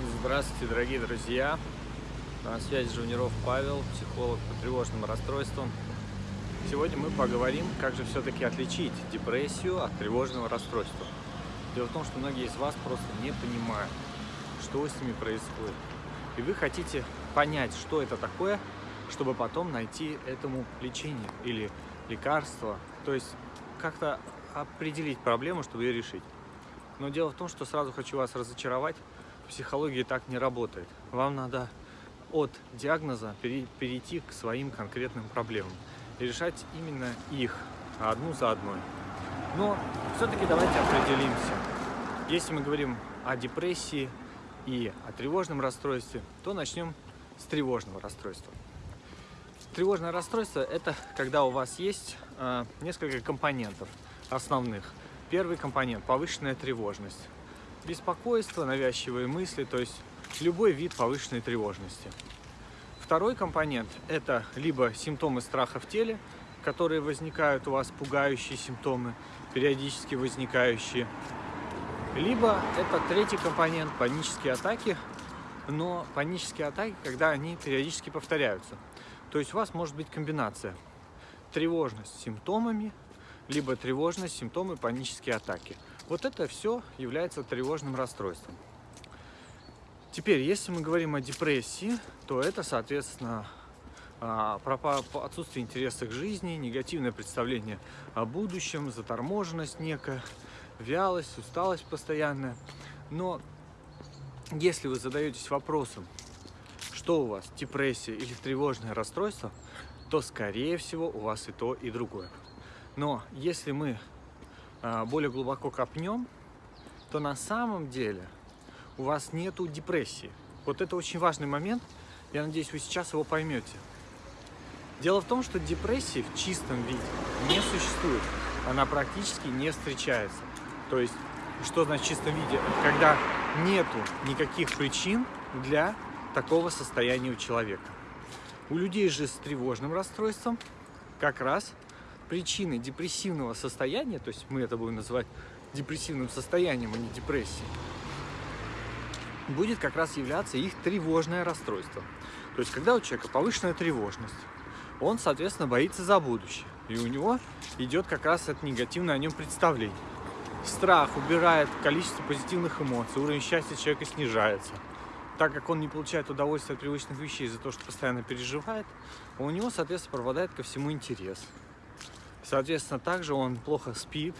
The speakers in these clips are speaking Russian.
Здравствуйте, дорогие друзья! На связи Жуниров Павел, психолог по тревожным расстройствам. Сегодня мы поговорим, как же все-таки отличить депрессию от тревожного расстройства. Дело в том, что многие из вас просто не понимают, что с ними происходит. И вы хотите понять, что это такое, чтобы потом найти этому лечение или лекарство. То есть как-то определить проблему, чтобы ее решить. Но дело в том, что сразу хочу вас разочаровать, психология так не работает. Вам надо от диагноза перейти к своим конкретным проблемам и решать именно их одну за одной. Но все-таки давайте определимся. Если мы говорим о депрессии и о тревожном расстройстве, то начнем с тревожного расстройства. Тревожное расстройство – это когда у вас есть э, несколько компонентов основных. Первый компонент – повышенная тревожность беспокойство, навязчивые мысли, то есть любой вид повышенной тревожности. Второй компонент – это либо симптомы страха в теле, которые возникают у вас, пугающие симптомы, периодически возникающие. Либо это третий компонент – панические атаки, но панические атаки, когда они периодически повторяются. То есть у вас может быть комбинация тревожность с симптомами, либо тревожность, симптомы, панические атаки. Вот это все является тревожным расстройством. Теперь, если мы говорим о депрессии, то это, соответственно, а, отсутствие интереса к жизни, негативное представление о будущем, заторможенность некая, вялость, усталость постоянная. Но если вы задаетесь вопросом, что у вас, депрессия или тревожное расстройство, то, скорее всего, у вас и то, и другое. Но если мы более глубоко копнем, то на самом деле у вас нету депрессии. Вот это очень важный момент, я надеюсь, вы сейчас его поймете. Дело в том, что депрессии в чистом виде не существует, она практически не встречается. То есть, что значит в чистом виде? Когда нету никаких причин для такого состояния у человека. У людей же с тревожным расстройством как раз причиной депрессивного состояния, то есть мы это будем называть депрессивным состоянием, а не депрессией, будет как раз являться их тревожное расстройство. То есть, когда у человека повышенная тревожность, он, соответственно, боится за будущее. И у него идет как раз это негативное о нем представление. Страх убирает количество позитивных эмоций, уровень счастья человека снижается. Так как он не получает удовольствия от привычных вещей из-за того, что постоянно переживает, у него, соответственно, пропадает ко всему интерес. Соответственно, также он плохо спит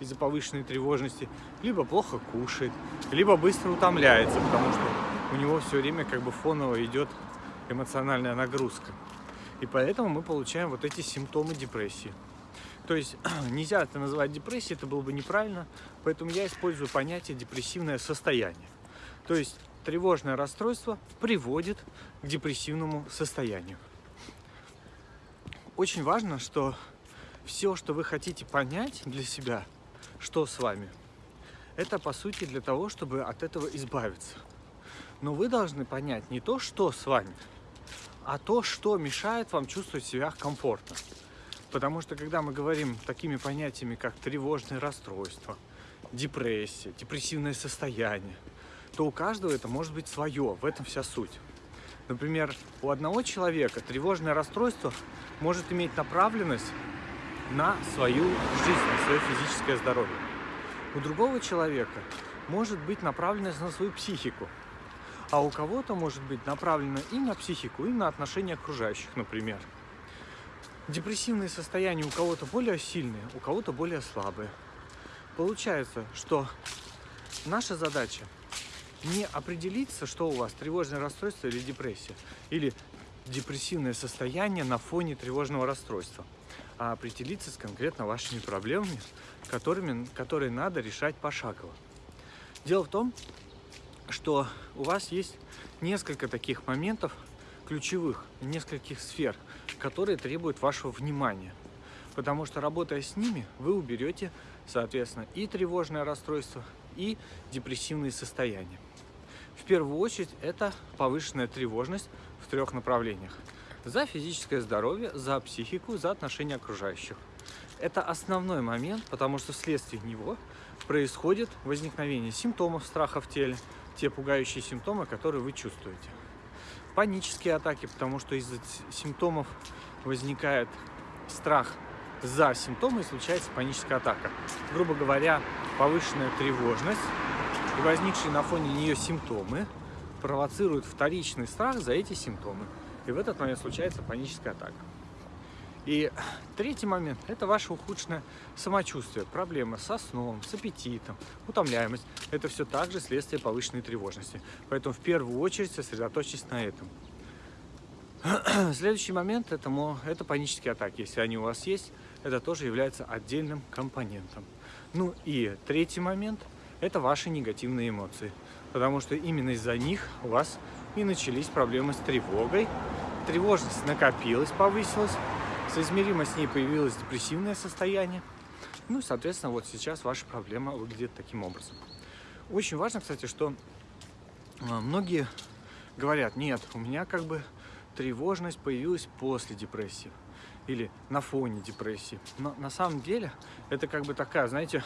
из-за повышенной тревожности, либо плохо кушает, либо быстро утомляется, потому что у него все время как бы фоново идет эмоциональная нагрузка. И поэтому мы получаем вот эти симптомы депрессии. То есть нельзя это называть депрессией, это было бы неправильно, поэтому я использую понятие депрессивное состояние. То есть тревожное расстройство приводит к депрессивному состоянию. Очень важно, что все, что вы хотите понять для себя, что с вами, это по сути для того, чтобы от этого избавиться. Но вы должны понять не то, что с вами, а то, что мешает вам чувствовать себя комфортно. Потому что когда мы говорим такими понятиями, как тревожное расстройство, депрессия, депрессивное состояние, то у каждого это может быть свое, в этом вся суть. Например, у одного человека тревожное расстройство может иметь направленность на свою жизнь, на свое физическое здоровье. У другого человека может быть направленность на свою психику, а у кого-то может быть направлено и на психику, и на отношения окружающих, например. Депрессивные состояния у кого-то более сильные, у кого-то более слабые. Получается, что наша задача не определиться, что у вас тревожное расстройство или депрессия, или депрессивное состояние на фоне тревожного расстройства а определиться с конкретно вашими проблемами, которыми, которые надо решать пошагово. Дело в том, что у вас есть несколько таких моментов ключевых, нескольких сфер, которые требуют вашего внимания. Потому что работая с ними, вы уберете, соответственно, и тревожное расстройство, и депрессивные состояния. В первую очередь это повышенная тревожность в трех направлениях за физическое здоровье, за психику, за отношения окружающих. Это основной момент, потому что вследствие него происходит возникновение симптомов страха в теле, те пугающие симптомы, которые вы чувствуете. Панические атаки, потому что из-за симптомов возникает страх за симптомы и случается паническая атака. Грубо говоря, повышенная тревожность и возникшие на фоне нее симптомы провоцируют вторичный страх за эти симптомы. И в этот момент случается паническая атака. И третий момент – это ваше ухудшенное самочувствие, проблемы со сном, с аппетитом, утомляемость. Это все также следствие повышенной тревожности. Поэтому в первую очередь сосредоточьтесь на этом. Следующий момент это, – это панические атаки. Если они у вас есть, это тоже является отдельным компонентом. Ну и третий момент – это ваши негативные эмоции. Потому что именно из-за них у вас и начались проблемы с тревогой. Тревожность накопилась, повысилась, соизмеримо с ней появилось депрессивное состояние. Ну и, соответственно, вот сейчас ваша проблема выглядит таким образом. Очень важно, кстати, что а, многие говорят, нет, у меня как бы тревожность появилась после депрессии или на фоне депрессии. Но на самом деле это как бы такая, знаете,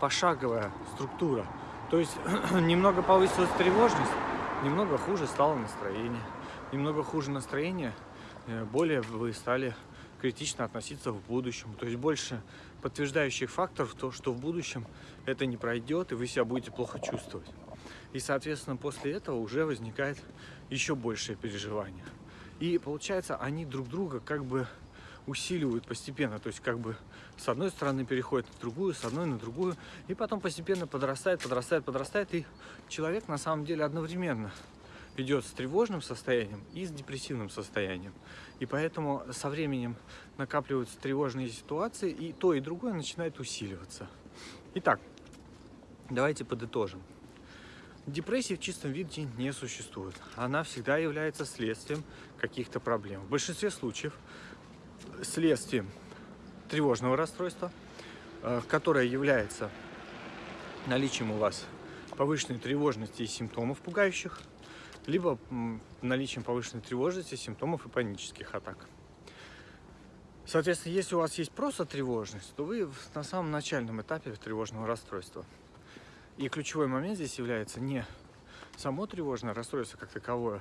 пошаговая структура. То есть немного повысилась тревожность, немного хуже стало настроение. Немного хуже настроение, э, более вы стали критично относиться в будущем. То есть больше подтверждающих факторов, то, что в будущем это не пройдет, и вы себя будете плохо чувствовать. И, соответственно, после этого уже возникает еще большее переживание. И получается, они друг друга как бы усиливают постепенно. То есть как бы с одной стороны переходит на другую, с одной на другую. И потом постепенно подрастает, подрастает, подрастает. И человек на самом деле одновременно идет с тревожным состоянием и с депрессивным состоянием. И поэтому со временем накапливаются тревожные ситуации, и то, и другое начинает усиливаться. Итак, давайте подытожим. Депрессии в чистом виде не существует. Она всегда является следствием каких-то проблем. В большинстве случаев следствием тревожного расстройства, э, которое является наличием у вас повышенной тревожности и симптомов пугающих, либо наличием повышенной тревожности, симптомов и панических атак. Соответственно, если у вас есть просто тревожность, то вы на самом начальном этапе тревожного расстройства. И ключевой момент здесь является не само тревожное расстройство как таковое,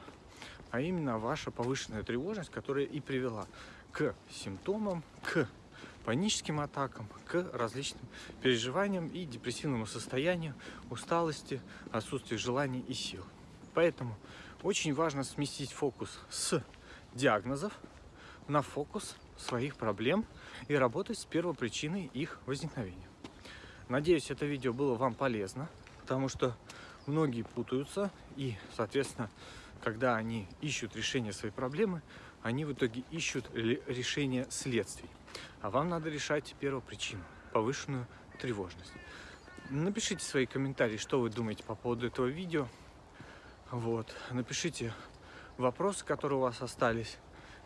а именно ваша повышенная тревожность, которая и привела к симптомам, к паническим атакам, к различным переживаниям и депрессивному состоянию, усталости, отсутствию желаний и сил. Поэтому очень важно сместить фокус с диагнозов на фокус своих проблем и работать с первопричиной их возникновения. Надеюсь, это видео было вам полезно, потому что многие путаются и, соответственно, когда они ищут решение своей проблемы, они в итоге ищут решение следствий. А вам надо решать первопричину, повышенную тревожность. Напишите свои комментарии, что вы думаете по поводу этого видео. Вот. Напишите вопросы, которые у вас остались,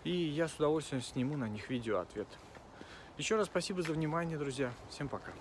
и я с удовольствием сниму на них видео ответ. Еще раз спасибо за внимание, друзья. Всем пока.